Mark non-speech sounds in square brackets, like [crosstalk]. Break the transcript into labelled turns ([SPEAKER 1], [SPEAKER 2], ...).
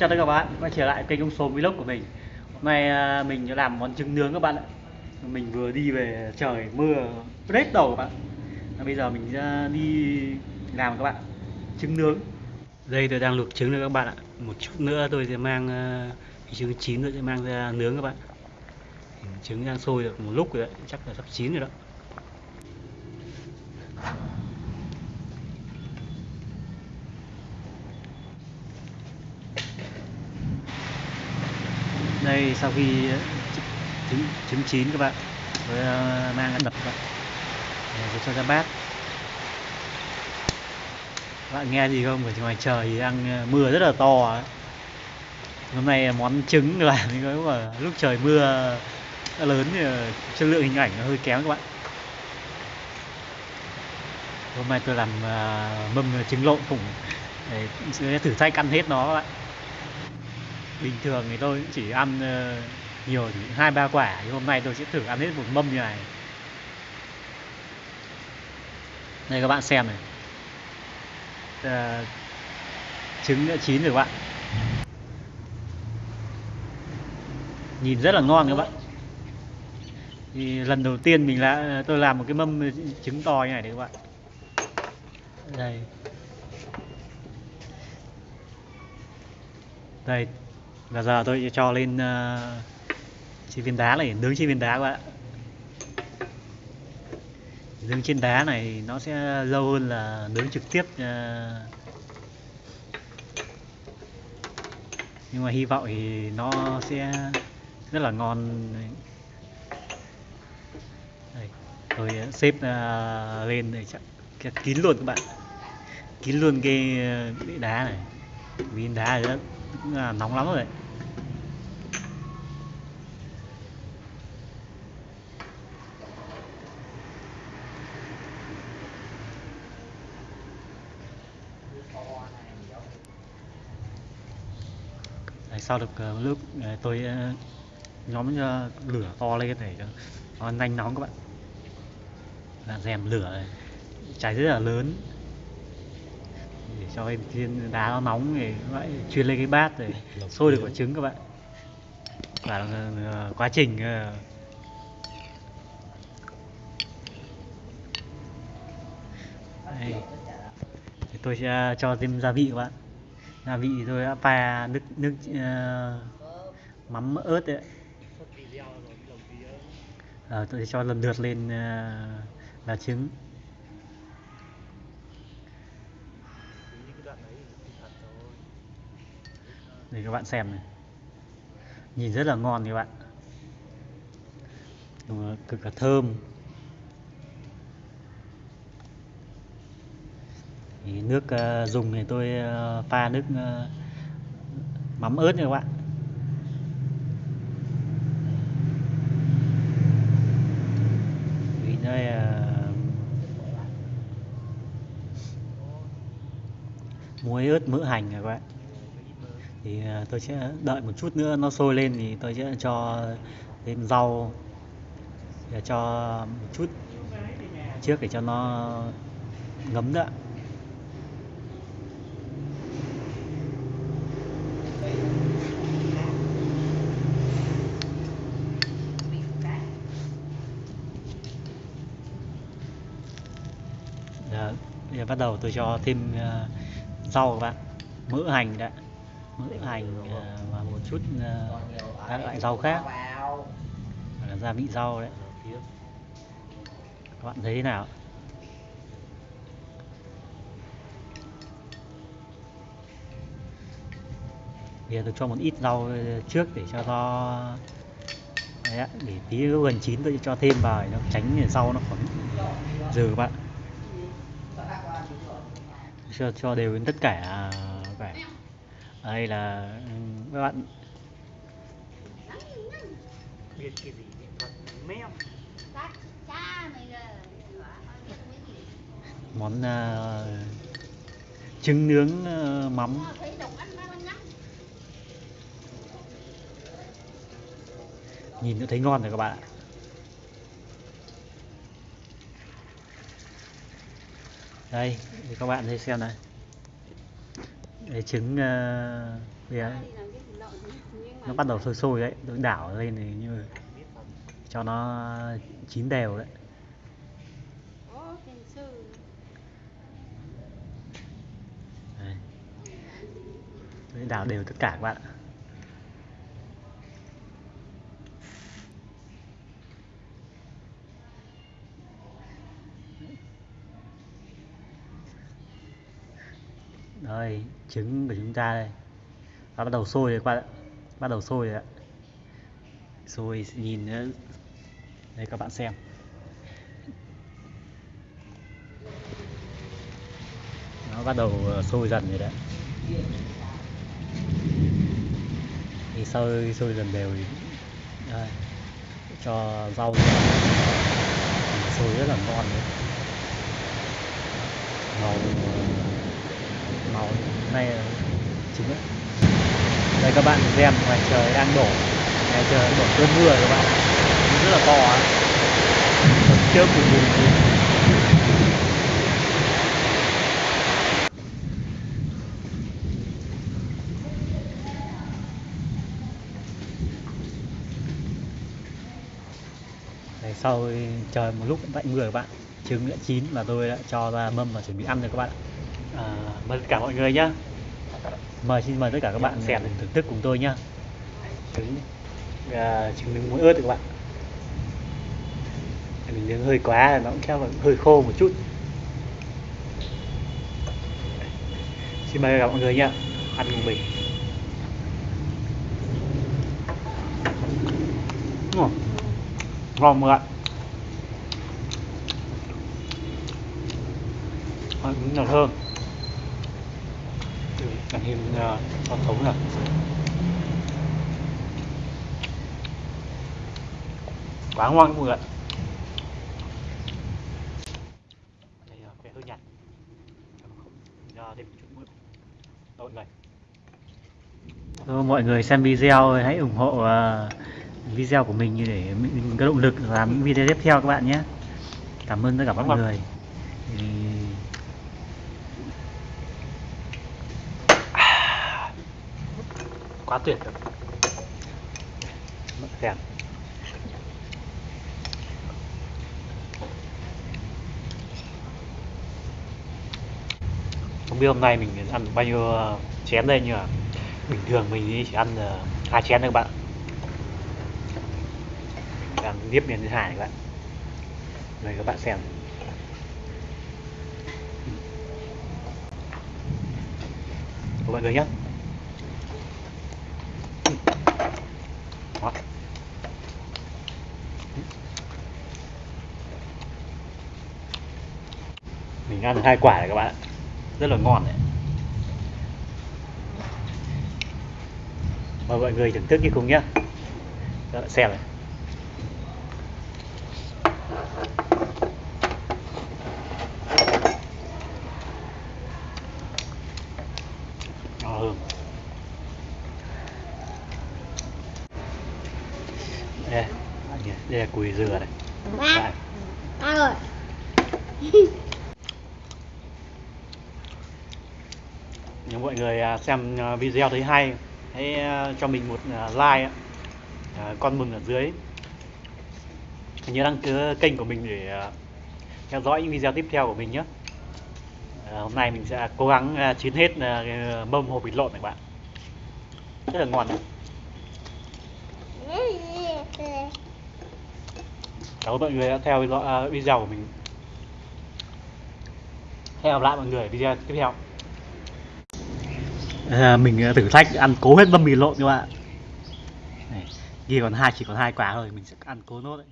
[SPEAKER 1] chào tất cả các bạn. Quay trở lại kênh ông số vlog của mình. Hôm nay à, mình sẽ làm món trứng nướng các bạn ạ. Mình vừa đi về trời mưa rét đầu các bạn. Và bây giờ mình ra đi làm các bạn trứng nướng. Đây tôi đang luộc trứng rồi các bạn ạ. Một chút nữa tôi sẽ mang uh, trứng chín nữa sẽ mang ra nướng các bạn. Trứng đang sôi được một lúc rồi đấy. Chắc là sắp chín rồi đó. Đây sau khi ờ, trứng trứng chín các bạn, với ờ, mang đập các bạn. Rồi cho ra bát. Các bạn nghe gì không? Ở ngoài trời thì đang ờ, mưa rất là to ấy. hôm nay món trứng làm cái mà lúc trời mưa lớn thì chất lượng hình ảnh nó hơi kém các bạn. Hôm nay tôi làm mâm trứng lộn cũng để thử thách ăn hết nó các bạn bình thường thì tôi chỉ ăn ờ, nhiều thì hai ba quả nhưng hôm nay tôi sẽ thử ăn hết một mâm như này. Đây các bạn xem này. À, trứng đã chín rồi các bạn. Nhìn rất là ngon các bạn. Thì lần đầu tiên mình là ờ, tôi làm một cái mâm trứng to như này đấy các bạn. Đây. Đây và giờ tôi sẽ cho lên uh, chi viên đá này nướng chi viên đá các bạn. Nướng trên đá này nó sẽ lâu hơn là nướng trực tiếp uh, nhưng mà hy vọng thì nó sẽ rất là ngon. Đây, tôi xếp uh, lên để chắc kín luôn các bạn. Kín luôn cái đá này. Viên đá này rất là nóng lắm rồi. Đấy, sau được uh, lúc uh, tôi uh, nhóm lửa to lên để cho nó nhanh nóng các bạn. Là rèm lửa cháy rất là lớn. Để cho cái viên đá nó nóng thì lại chuyên lên cái bát để [laughs] sôi được quả trứng các bạn. Và quá trình đây. Thì tôi sẽ cho thêm gia vị các bạn gia vị rồi đã pha nước nước uh, mắm ớt đấy à, tôi cho lần lượt lên uh, lá trứng. Để các bạn xem này. Nhìn rất là ngon các bạn. Cực là thơm. Thì nước uh, dùng thì tôi uh, pha nước uh, mắm ớt nha các bạn. Vì đây uh, muối ớt mỡ hành các bạn. Thì tôi sẽ đợi một chút nữa nó sôi lên thì tôi sẽ cho thêm rau để cho một chút trước để cho nó ngấm nữa Giờ bắt đầu tôi cho thêm uh, rau các bạn. Mỡ hành đã mỡ hành uh, và một chút uh, các loại rau khác. là gia vị rau đấy. Các bạn thấy thế nào? Bây giờ tôi cho một ít rau trước để cho nó đấy, để tí gần chín tôi cho thêm vào để nó tránh rau nó còn dừ các bạn cho cho đều đến tất cả cả đây là các bạn. Biết cái gì mèo. Món uh, trứng nướng uh, mắm. Nhìn đã thấy ngon rồi các bạn ạ đây thì các bạn thấy xem này để trứng ờ,
[SPEAKER 2] uh, bây
[SPEAKER 1] nó bắt đầu sôi sôi đấy tôi đảo lên thì như cho nó chín đều đấy Đấy. Đảo đều tất cả các bạn ạ. Đây, trứng của chúng ta đây. Nó bắt đầu sôi rồi các bạn ạ. Bắt đầu sôi rồi ạ. Sôi nhìn nữa. Đây các bạn xem. Nó bắt đầu ờ, sôi dần rồi đấy. Thì sôi sôi dần đều thì đây, cho rau sôi rất là ngon đấy. Màu màu này là trứng. Đây các bạn xem ngoài trời đang đổ ngoài trời đang đổ cơn mưa các bạn rất là to á trước thì bùn bùn Đấy, sau trời một lúc tạnh mưa các bạn trứng đã chín và tôi đã cho ra mâm và chuẩn bị ăn rồi các bạn ạ à, mời tất cả mọi người nhá. Mời xin mời tất cả các bạn xem. thưởng thức cùng tôi nhá. Trứng à, trứng nướng muối ớt các bạn. Mình nướng hơi quá nó cũng là hơi khô một chút. Xin mời mọi người nhá ăn cùng mình. Ngon ngon mọi người là thơm Thêm uh, con thống này quá ngon mọi người ạ? Đây là cái hơi nhạt. Thêm chút mọi người Thôi, mọi người xem video hãy ủng hộ ờ, video của mình để mình có động lực làm những video tiếp theo các bạn nhé. Cảm ơn tất cả mọi người thì quá tuyệt rồi. Mất không biết hôm nay mình ăn bao nhiêu ờ, chén đây nhưng mà bình thường mình chỉ ăn ờ, hai chén thôi các bạn. Làm tiếp miền thứ hai các bạn. Mời các bạn xem. Của mọi người nhé mình ăn được hai quả này các bạn ạ. Rất là ngon đấy. Mời mọi người thưởng thức đi cùng nhé các bạn xem này. Hơn. Đây đây là cùi dừa này. Đây. [laughs]
[SPEAKER 2] ba rồi
[SPEAKER 1] Nếu mọi người à, xem à, video thấy hay, hãy à, cho mình một like con mừng ở dưới. Nhớ đăng ký kênh của mình để theo dõi những video tiếp theo của mình nhé. Hôm nay mình sẽ cố gắng chín chiến hết mâm hộp vịt lộn này bạn. Rất là ngon. Cảm ơn mọi người đã theo dõi video của mình. Hẹn gặp lại mọi người video tiếp theo à, mình à, thử thách ăn cố hết mâm mì lộn các bạn. Này kia còn hai chỉ còn hai quả thôi mình sẽ ăn cố nốt đấy.